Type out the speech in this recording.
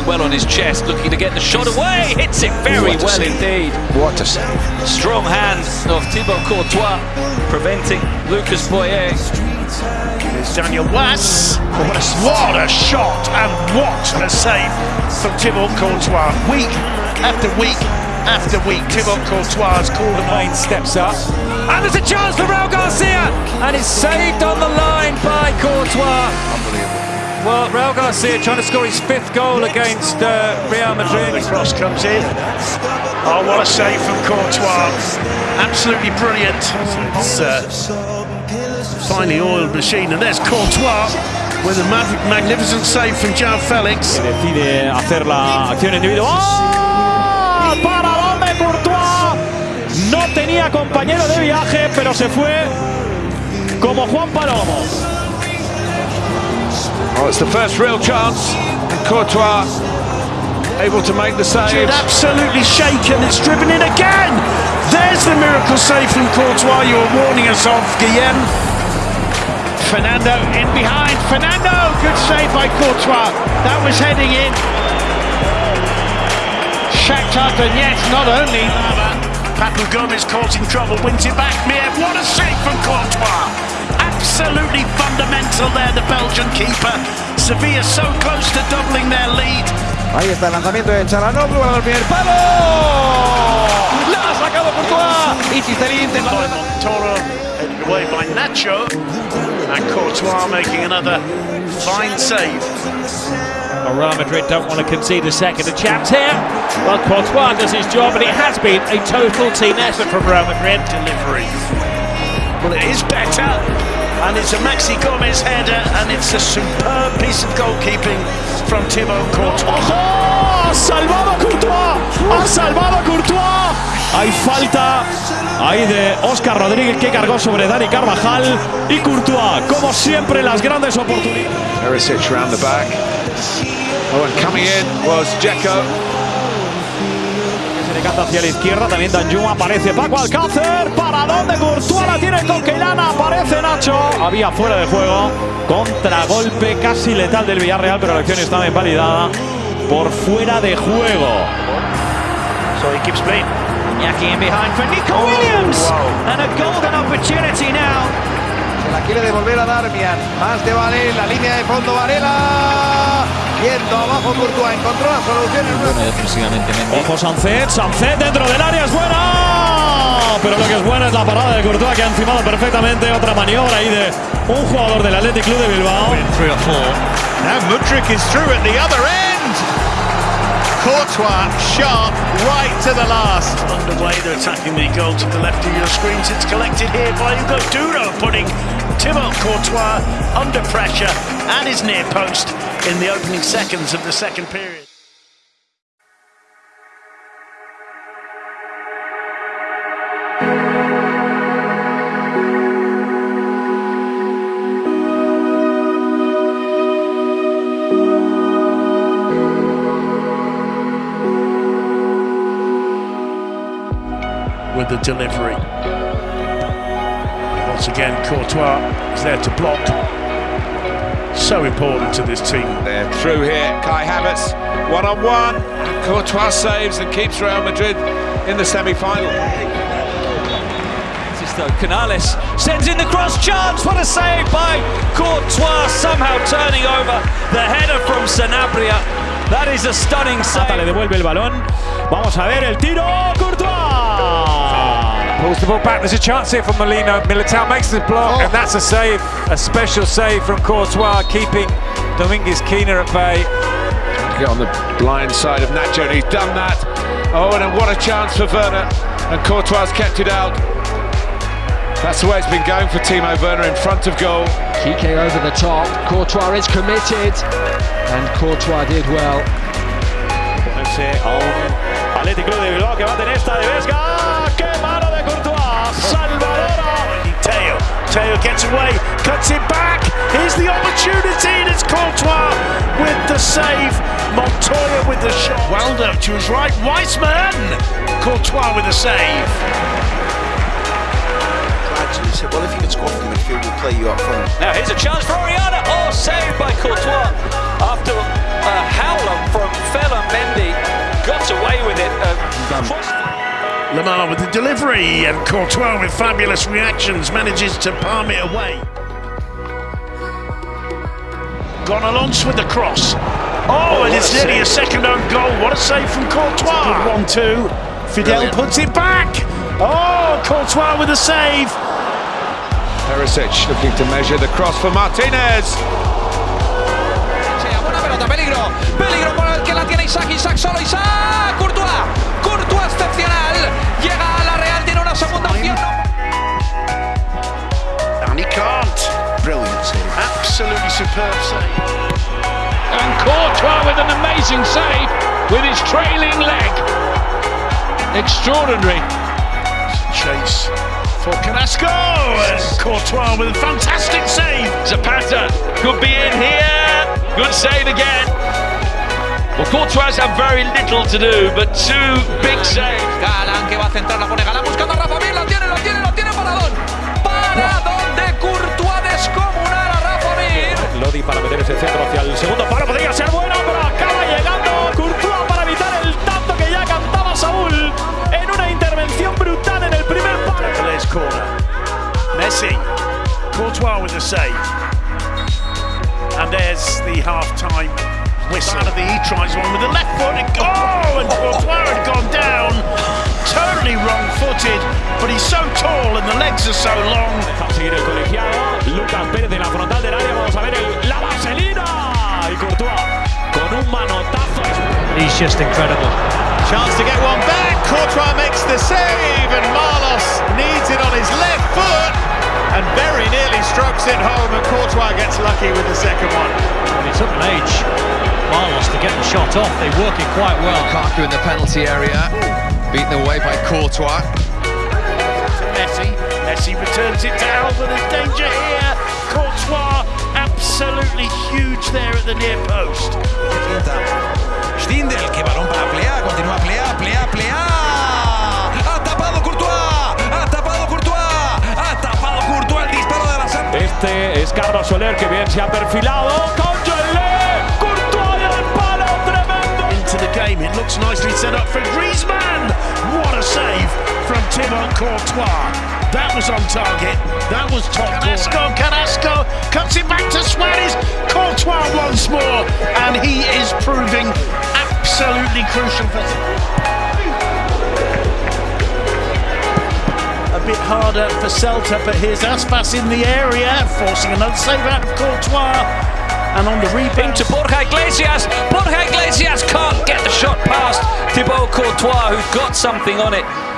controlling well on his chest, looking to get the shot away. Hits it very well save. indeed. What a save. Strong hand of Thibaut Courtois, preventing Lucas Boyé. It's Daniel Wass. What a shot and what a save from Thibaut Courtois. Week after week after week, Thibaut Courtois has called Line steps up. And there's a chance for Raul Garcia. And it's saved on the line by Courtois. Well, Raul Garcia trying to score his fifth goal against uh, Real The cross comes in. Oh, what a save from Courtois. Absolutely brilliant. It's uh, finely oiled machine. And there's Courtois with a mag- magnificent save from João Felix. Decide hacer la acción individual. ¡Oh! ¡Paradón de Courtois! No tenía compañero de viaje, pero se fue como Juan Palomo. Oh, it's the first real chance. And Courtois able to make the save. Jude absolutely shaken. It's driven in again. There's the miracle save from Courtois you were warning us of, Guillem. Fernando in behind. Fernando, good save by Courtois. That was heading in. Shakhtar Donetsk not only. Papu Gomez causing trouble, wins it back. Mir, what a save from Courtois. Absolutely fundamental there, the Belgian keeper. Sevilla so close to doubling their lead. Ahí está el lanzamiento de Çalhanoğlu al primer palo. La ha sacado Courtois. Y Cisterín de by Montoro, headed away by Nacho, and Courtois making another fine save. Well, Real Madrid don't want to concede a second. A chance here. Well, Courtois does his job, and it has been a total team effort from Real Madrid. Delivery. Well, it is better, and it's a Maxi Gomez header, and it's a superb piece of goalkeeping from Thibaut Courtois. ¡Ha salvado a Courtois! ¡Ha salvado Courtois! Hay falta ahí de Óscar Rodríguez que cargó sobre Dani Carvajal y Courtois, como siempre, las grandes oportunidades. Perisic round the back. Oh, and coming in was Dzeko. Decanta hacia la izquierda, también Danjuma, aparece Paco Alcácer, para dónde Courtois la tiene con Keilana, aparece Nacho, había fuera de juego, contragolpe casi letal del Villarreal, pero la acción estaba invalidada por fuera de juego. So he keeps playing. Iñaki in behind for Nico Williams, and a golden opportunity now. Se la quiere devolver a Darmian. Más de Varela. La línea de fondo Varela. Yendo abajo Courtois. Encontró la solución en una... defensivamente Mendy. Ojo Sancet, Sancet dentro del área es buena, pero lo que es buena es la parada de Courtois que ha encimado perfectamente otra maniobra ahí de un jugador del Athletic Club de Bilbao. Three or four. Now Mudrik is through at the other end. Courtois sharp right to the last. Underway, they're attacking the goal to the left of your screens. It's collected here by Hugo Duro, putting Thibaut Courtois under pressure at his near post in the opening seconds of the second period. With the delivery. Once again, Courtois is there to block. So important to this team. They're through here. Kai Havertz, one on one. And Courtois saves and keeps Real Madrid in the semi final. Though Canales sends in the cross chance. What a save by Courtois, somehow turning over the header from Sanabria. That is a stunning Mata le devuelve el balón. Vamos a ver el tiro. Courtois. Pulls the ball back. There's a chance here from Molino. Militao makes the block, and oh. that's a save. A special save from Courtois, keeping Dominguez Keener at bay. Get on the blind side of Nacho, and he's done that. Oh, and what a chance for Werner. And Courtois kept it out. That's the way it's been going for Timo Werner in front of goal. Kike over the top. Courtois is committed, and Courtois did well. Ponerse a un oh. Athletic Club de Bilbao que va a tener esta de Vesga. ¡Qué mano away, cuts it back. Here's the opportunity, and it's Courtois with the save. Montoya with the shot. Wilder to his right. Weissman. Courtois with the save. Gradually said, well, if you can good squad from the midfield we'll play you up front. Now here's a chance for Oriana. Oh, saved by Courtois after a howler from Fela Mendy. Got away with it. Uh, Lamar with the delivery and Courtois with fabulous reactions manages to palm it away. Gone Alonso with the cross. Oh, and it's nearly a second own goal. What a save from Courtois. One two. Fidel Brilliant. puts it back. Oh, Courtois with a save. Perisic looking to measure the cross for Martinez. buena pelota, peligro. Peligro por el que la tiene Isak. Isak solo. Isak. Courtois. Courtois excepcional. Llega a la Real. Tiene una segunda opción. And he can't. Brilliant save. Absolutely superb save. And Courtois with an amazing save with his trailing leg. Extraordinary. Chase for Carrasco. And Courtois with a fantastic save. Zapata could be in here. Good save again. Well, Courtois have very little to do, but two big saves. Galán que va a centrar, la pone Galán buscando a Rafa Mir, whistle. Of the he tries one with the left foot. And oh, and Courtois had gone down. Totally wrong-footed, but he's so tall and the legs are so long. Deja seguir el colegiado. Lucas Pérez en la frontal del área. Vamos a ver el, la vaselina. Y Courtois con un manotazo. He's just incredible. Chance to get one back. Courtois makes the save, and Marlos needs it on his left foot and very nearly strokes it home. And Courtois gets lucky with the second one. Shot off. They work it quite well. Lukaku in the penalty area, beaten away by Courtois. Messi. Messi returns it to Alba. There's danger here. Courtois absolutely huge there at the near post. Stindl, que balón para Plea, continúa Plea, Plea, Plea. Ha tapado Courtois, ha tapado Courtois, ha tapado Courtois el disparo de la Santa. Este es Carlos Soler que bien se ha perfilado. Con Nicely set up for Griezmann. What a save from Thibaut Courtois. That was on target. That was top Carrasco, Carrasco cuts it back to Suarez. Courtois once more, and he is proving absolutely crucial for. A bit harder for Celta, but here's Aspas in the area, forcing another save out of Courtois. And on the rebound, to Borja Iglesias. Borja Iglesias Courtois, who's got something on it.